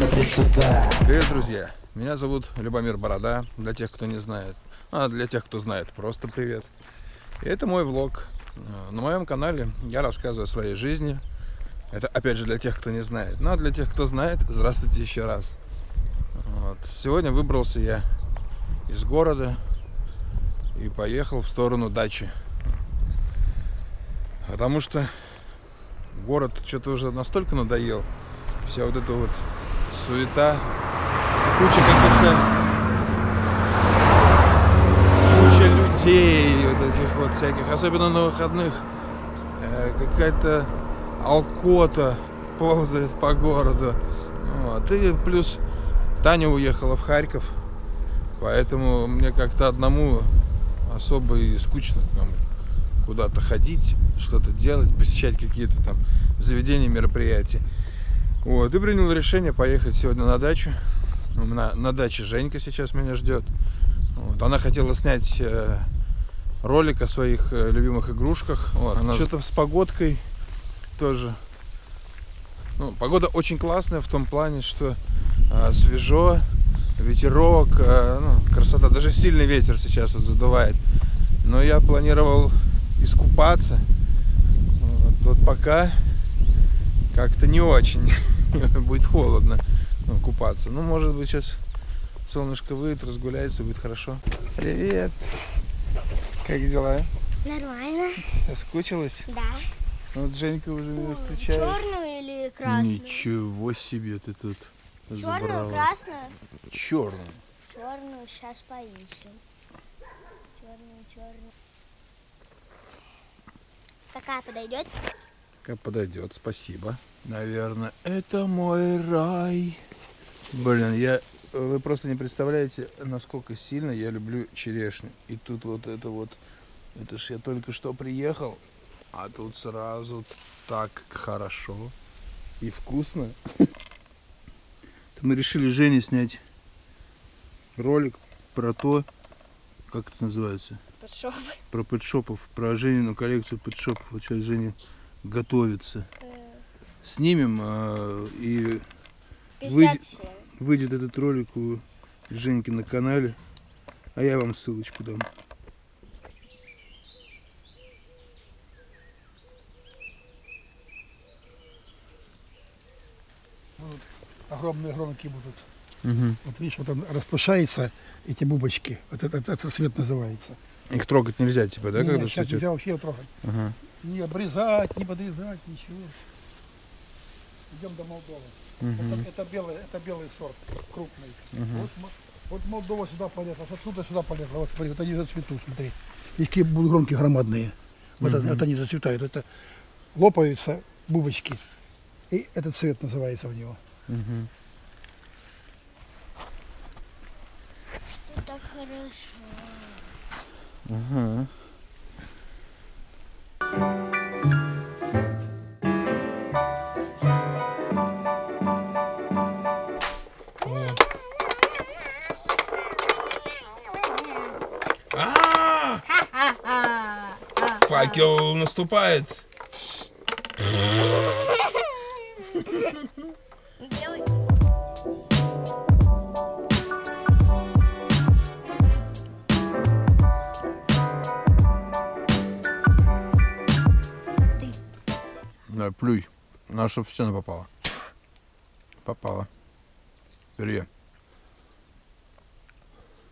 Смотри сюда Привет, друзья! Меня зовут Любомир Борода, для тех, кто не знает. А для тех, кто знает, просто привет. И это мой влог. На моем канале я рассказываю о своей жизни. Это, опять же, для тех, кто не знает. Ну, а для тех, кто знает, здравствуйте еще раз. Вот. Сегодня выбрался я из города и поехал в сторону дачи. Потому что город что-то уже настолько надоел. Вся вот эта вот суета, куча каких-то куча людей вот этих вот всяких, особенно на выходных. Э, какая-то алкота ползает по городу. Вот. И плюс Таня уехала в Харьков, поэтому мне как-то одному особо и скучно куда-то ходить, что-то делать, посещать какие-то там заведения, мероприятия. Вот, и принял решение поехать сегодня на дачу. На, на даче Женька сейчас меня ждет. Вот, она хотела снять э, ролик о своих э, любимых игрушках. Вот, она что-то с погодкой тоже. Ну, погода очень классная в том плане, что э, свежо, ветерок, э, ну, красота. Даже сильный ветер сейчас вот задувает. Но я планировал искупаться. Вот, вот пока как-то не очень. будет холодно ну, купаться. Ну, может быть, сейчас солнышко выйдет, разгуляется, будет хорошо. Привет! Как дела? Нормально. Соскучилась? Да. Вот Женька уже меня встречает. Черную или красную? Ничего себе ты тут Черную, забрала. красную? Черную. Черную сейчас поищем. Черную, черную. Такая подойдет? Как подойдет, спасибо. Наверное, это мой рай. Блин, я... Вы просто не представляете, насколько сильно я люблю черешню. И тут вот это вот... Это ж я только что приехал, а тут сразу так хорошо и вкусно. Мы решили Жене снять ролик про то, как это называется? Пошел. Про пэтшопов, про Женину коллекцию пэтшопов. Вот сейчас Женя готовится. Снимем э, и выйдет, 57. выйдет этот ролик у Женьки на канале. А я вам ссылочку дам. будут огромные громки будут. Угу. Вот видишь, вот он распушается, эти бубочки. Вот это, это, это цвет называется. Их трогать нельзя, типа, да, Не, когда сейчас цветет? нельзя вообще трогать. Ага. Не обрезать, не подрезать, ничего. Идем до Молдовы. Мгм. Это, это белый, это белый сорт, крупный. Мгм. Вот, вот Молдова сюда полезла, вот отсюда сюда полезла. Вот смотри, вот они зацветут, смотри. И какие будут громкие громадные. Вот, это- Мгм. вот они зацветают. Это лопаются бубочки. И этот цвет называется у него. Мгм. Это хорошо. Ага. Факел наступает. Да, плюй. На чтоб в стену попало. Попало. Перье.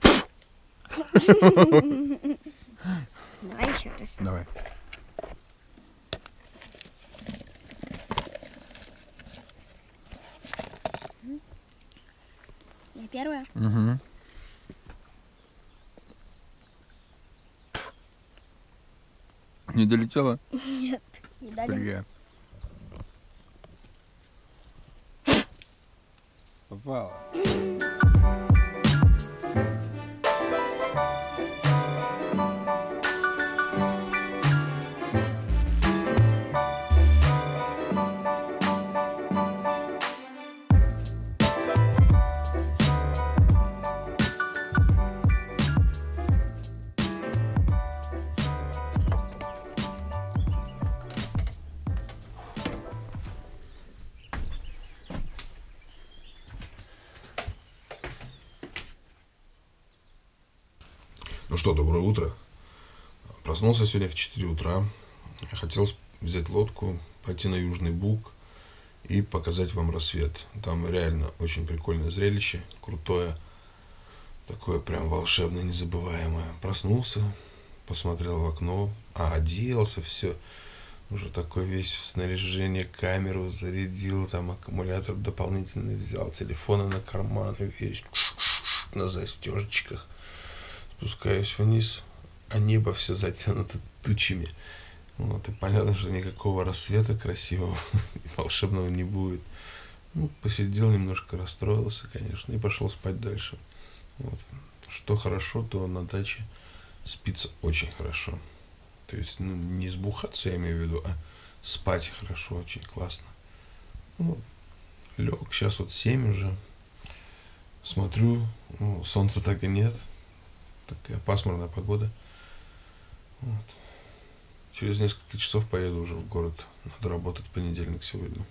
Давай еще раз. Давай. Я первая. Угу. Не долетела? Не дали. Перье. Попало. Что, доброе утро. Проснулся сегодня в 4 утра. Хотел взять лодку, пойти на Южный Буг и показать вам рассвет. Там реально очень прикольное зрелище, крутое, такое прям волшебное, незабываемое. Проснулся, посмотрел в окно, а оделся, все. Уже такой весь в снаряжение, камеру зарядил, там аккумулятор дополнительный взял, телефоны на карманы, весь на застежечках. Спускаюсь вниз, а небо все затянуто тучами. Вот, и понятно, что никакого рассвета красивого и волшебного не будет. Ну, посидел немножко, расстроился, конечно, и пошел спать дальше. Вот. Что хорошо, то на даче спится очень хорошо. То есть, ну, не сбухаться, я имею в виду, а спать хорошо, очень классно. Ну, лег, сейчас вот 7 уже. Смотрю, ну, солнца так и нет. Такая пасмурная погода. Вот. Через несколько часов поеду уже в город. Надо работать понедельник сегодня.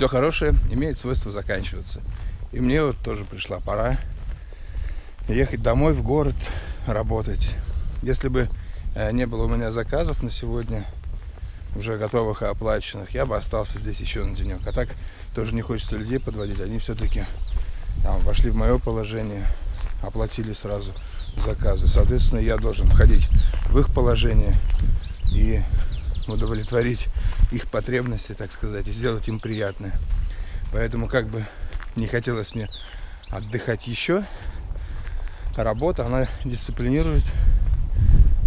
Все хорошее имеет свойство заканчиваться. И мне вот тоже пришла пора ехать домой в город работать. Если бы э, не было у меня заказов на сегодня, уже готовых и оплаченных, я бы остался здесь еще на денек. А так тоже не хочется людей подводить. Они все-таки вошли в мое положение, оплатили сразу заказы. Соответственно, я должен входить в их положение и удовлетворить их потребности, так сказать, и сделать им приятное. Поэтому как бы не хотелось мне отдыхать еще, работа, она дисциплинирует,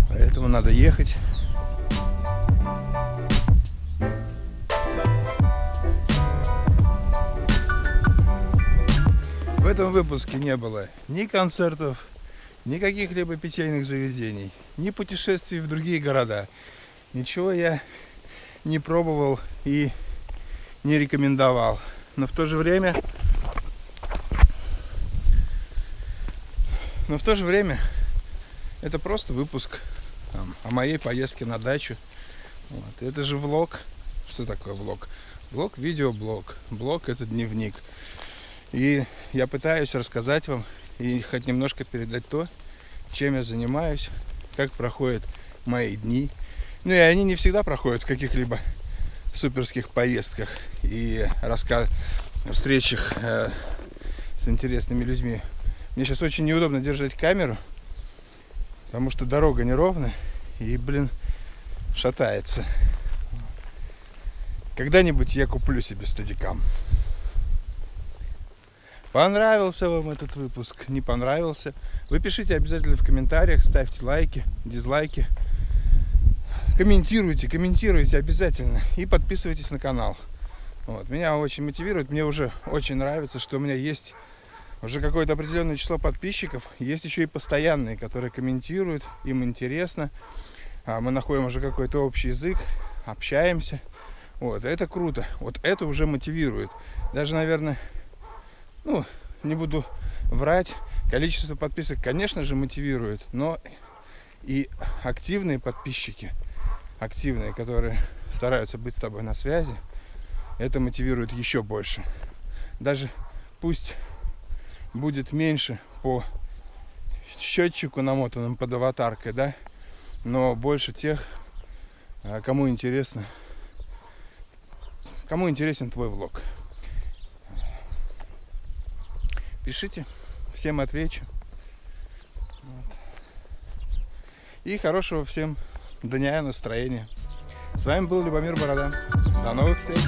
поэтому надо ехать. В этом выпуске не было ни концертов, ни каких-либо питейных заведений, ни путешествий в другие города. Ничего я не пробовал и не рекомендовал. Но в то же время... Но в то же время это просто выпуск там, о моей поездке на дачу. Вот. Это же влог. Что такое влог? Влог, видеоблог. Блог это дневник. И я пытаюсь рассказать вам и хоть немножко передать то, чем я занимаюсь, как проходят мои дни, ну и они не всегда проходят в каких-либо суперских поездках и рассказ... встречах э, с интересными людьми. Мне сейчас очень неудобно держать камеру, потому что дорога неровная и, блин, шатается. Когда-нибудь я куплю себе стадикам. Понравился вам этот выпуск? Не понравился? Вы пишите обязательно в комментариях, ставьте лайки, дизлайки комментируйте, комментируйте обязательно и подписывайтесь на канал. Вот. Меня очень мотивирует, мне уже очень нравится, что у меня есть уже какое-то определенное число подписчиков. Есть еще и постоянные, которые комментируют, им интересно. А мы находим уже какой-то общий язык, общаемся. Вот, это круто. Вот это уже мотивирует. Даже, наверное, ну, не буду врать, количество подписок, конечно же, мотивирует, но и активные подписчики – активные, которые стараются быть с тобой на связи, это мотивирует еще больше. Даже пусть будет меньше по счетчику намотанным под аватаркой, да, но больше тех, а, кому интересно, кому интересен твой влог. Пишите, всем отвечу. Вот. И хорошего всем дня и настроения. С вами был Любомир Борода. До новых встреч!